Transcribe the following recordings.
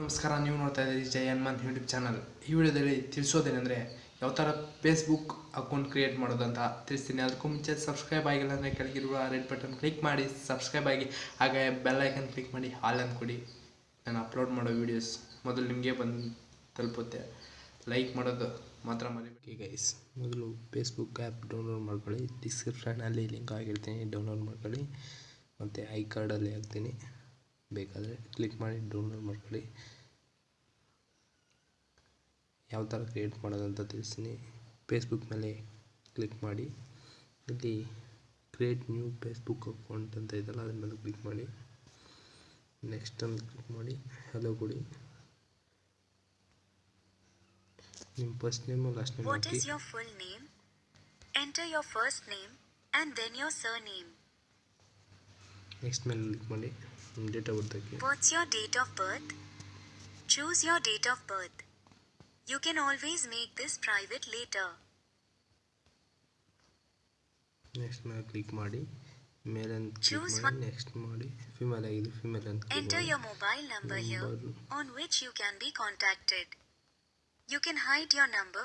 ನಮಸ್ಕಾರ, ನೀವು ನೋಡ್ತಾ ಇದ್ದೀರಿ ಜೈ ಹನುಮಾನ್ ಯೂಟ್ಯೂಬ್ ಚಾನಲ್ ಈ ವಿಡಿಯೋದಲ್ಲಿ ತಿಳಿಸೋದೇನೆಂದರೆ, ಯಾವ ಥರ ಫೇಸ್ಬುಕ್ ಅಕೌಂಟ್ ಕ್ರಿಯೇಟ್ ಮಾಡೋದಂತ ತಿಳಿಸ್ತೀನಿ. ಅದಕ್ಕೂ ಮುಂಚೆ ಸಬ್ಸ್ಕ್ರೈಬ್ ಆಗಿಲ್ಲ ಅಂದರೆ ಕೆಳಗಿರುವ ರೆಡ್ ಬಟನ್ ಕ್ಲಿಕ್ ಮಾಡಿ ಸಬ್ಸ್ಕ್ರೈಬ್ ಆಗಿ, ಹಾಗೆ ಬೆಲ್ ಐಕನ್ ಕ್ಲಿಕ್ ಮಾಡಿ ಹಾಲ್ ಕೊಡಿ. ನಾನು ಅಪ್ಲೋಡ್ ಮಾಡೋ ವೀಡಿಯೋಸ್ ಮೊದಲು ನಿಮಗೆ ಬಂದು ತಲುಪುತ್ತೆ. ಲೈಕ್ ಮಾಡೋದು ಮಾತ್ರ ಮರಿಬೇಡಿ ಗೈಸ್ ಮೊದಲು ಫೇಸ್ಬುಕ್ ಆ್ಯಪ್ ಡೌನ್ಲೋಡ್ ಮಾಡ್ಕೊಳ್ಳಿ. ಡಿಸ್ಕ್ರಿಪ್ಷನಲ್ಲಿ ಲಿಂಕ್ ಆಗಿರ್ತೀನಿ ಡೌನ್ಲೋಡ್ ಮಾಡ್ಕೊಳ್ಳಿ. ಮತ್ತು ಐ ಕಾರ್ಡಲ್ಲಿ ಹಾಕ್ತೀನಿ. ಬೇಕಾದರೆ ಕ್ಲಿಕ್ ಮಾಡಿ ಡೌನ್ಲೋಡ್ ಮಾಡ್ಕೊಳ್ಳಿ. ಯಾವ ಥರ ಕ್ರಿಯೇಟ್ ಮಾಡೋದಂತ ತಿಳಿಸ್ತೀನಿ. ಫೇಸ್ಬುಕ್ ಮೇಲೆ ಕ್ಲಿಕ್ ಮಾಡಿ. ಇಲ್ಲಿ ಕ್ರಿಯೇಟ್ ನ್ಯೂ ಫೇಸ್ಬುಕ್ ಅಕೌಂಟ್ ಅಂತ ಇದೆಯಲ್ಲ ಅದ್ರ ಮೇಲೆ ಕ್ಲಿಕ್ ಮಾಡಿ. ನೆಕ್ಸ್ಟ್ ಅಂತ ಕ್ಲಿಕ್ ಮಾಡಿ. ಹಲೋ ಕೊಡಿ ನಿಮ್ಮ first name last name what hockey. Your full name enter Enter first name name then then surname next ಮೇಲೆ ಕ್ಲಿಕ್ ಮಾಡಿ. Date of birth hockey What's your date of birth? Choose your date of birth. You can always make this private later. Next ಮೇಲೆ click ಮಾಡಿ ಮೇಲೆ ಅಂತ click Choose ಮಾಡಿ next ಮಾಡಿ female ಆಗಿದೆ female ಅಂತ click Enter ಮಾಡಿ your mobile number here Number. on which you can be contacted. You can hide your number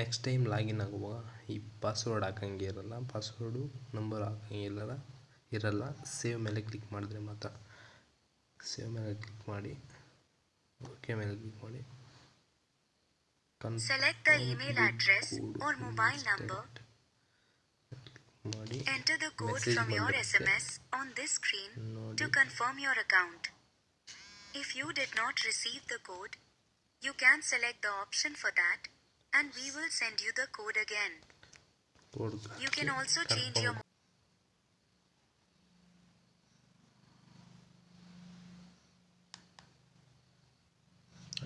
Next time login ಆಗುವಾಗ ಈ ಪಾಸ್ವರ್ಡ್ ಹಾಕಂಗೆ ಇರಲ್ಲ ಪಾಸ್ವರ್ಡು ನಂಬರ್ ಹಾಕಂಗಿಲ್ಲ ಇರಲ್ಲ ಸೇವ್ ಮೇಲೆ ಕ್ಲಿಕ್ ಮಾಡಿದ್ರೆ ಮಾತ್ರ. ಸೇವ್ ಮೇಲೆ ಕ್ಲಿಕ್ ಮಾಡಿ ಓಕೆ ಮೇಲೆ ಕ್ಲಿಕ್ ಮಾಡಿ. Select the email address or mobile number ಮಾಡಿ. Enter the code from your SMS on this screen to confirm your account if you did not receive the code you can select the option for that and we will send you the code again. You can also change your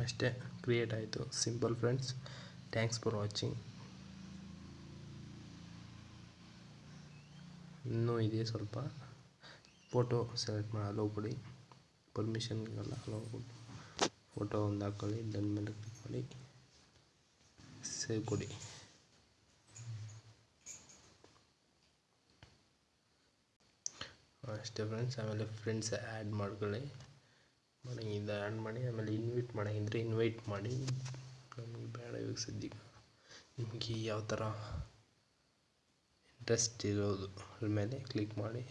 ಅಷ್ಟೇ. Create ಆಯಿತು. Simple friends thanks for watching ಇನ್ನೂ ಇದೆ ಸ್ವಲ್ಪ. Photo select ಮಾಡಿ hello ಕೊಡಿ. ಪರ್ಮಿಷನ್ಗೆಲ್ಲ hello ಕೊಡಿ. Photo ಒಂದು ಹಾಕ್ಕೊಳ್ಳಿ ಮೇಲೆ ಕ್ಲಿಕ್ ಮಾಡಿ. ಸೇವ್ ಕೊಡಿ. ಅಷ್ಟೇ ಫ್ರೆಂಡ್ಸ್ ಆಮೇಲೆ ಫ್ರೆಂಡ್ಸ್ ಆ್ಯಡ್ ಮಾಡ್ಕೊಳ್ಳಿ. ಮನೆಯಿಂದ ಆ್ಯಡ್ ಮಾಡಿ, ಆಮೇಲೆ ಇನ್ವೈಟ್ ಮಾಡೋಂಗಿದ್ರೆ ಇನ್ವೈಟ್ ಮಾಡಿ. ನಮಗೆ ಬೇಡ ಇವಾಗ ಸದ್ಯಕ್ಕೆ. ನಿಮಗೆ ಯಾವ ಥರ ಇಂಟ್ರೆಸ್ಟ್ ಇರೋದು ಅದ್ರ ಮೇಲೆ ಕ್ಲಿಕ್ ಮಾಡಿ.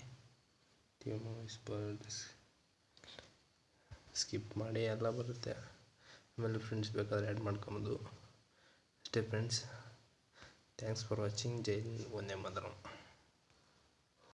ಸ್ಕಿಪ್ ಮಾಡಿ, ಎಲ್ಲ ಬರುತ್ತೆ. ಆಮೇಲೆ ಫ್ರೆಂಡ್ಸ್ ಬೇಕಾದರೆ ಆ್ಯಡ್ ಮಾಡ್ಕೊಬೋದು. depends thanks for watching. Jai hind vande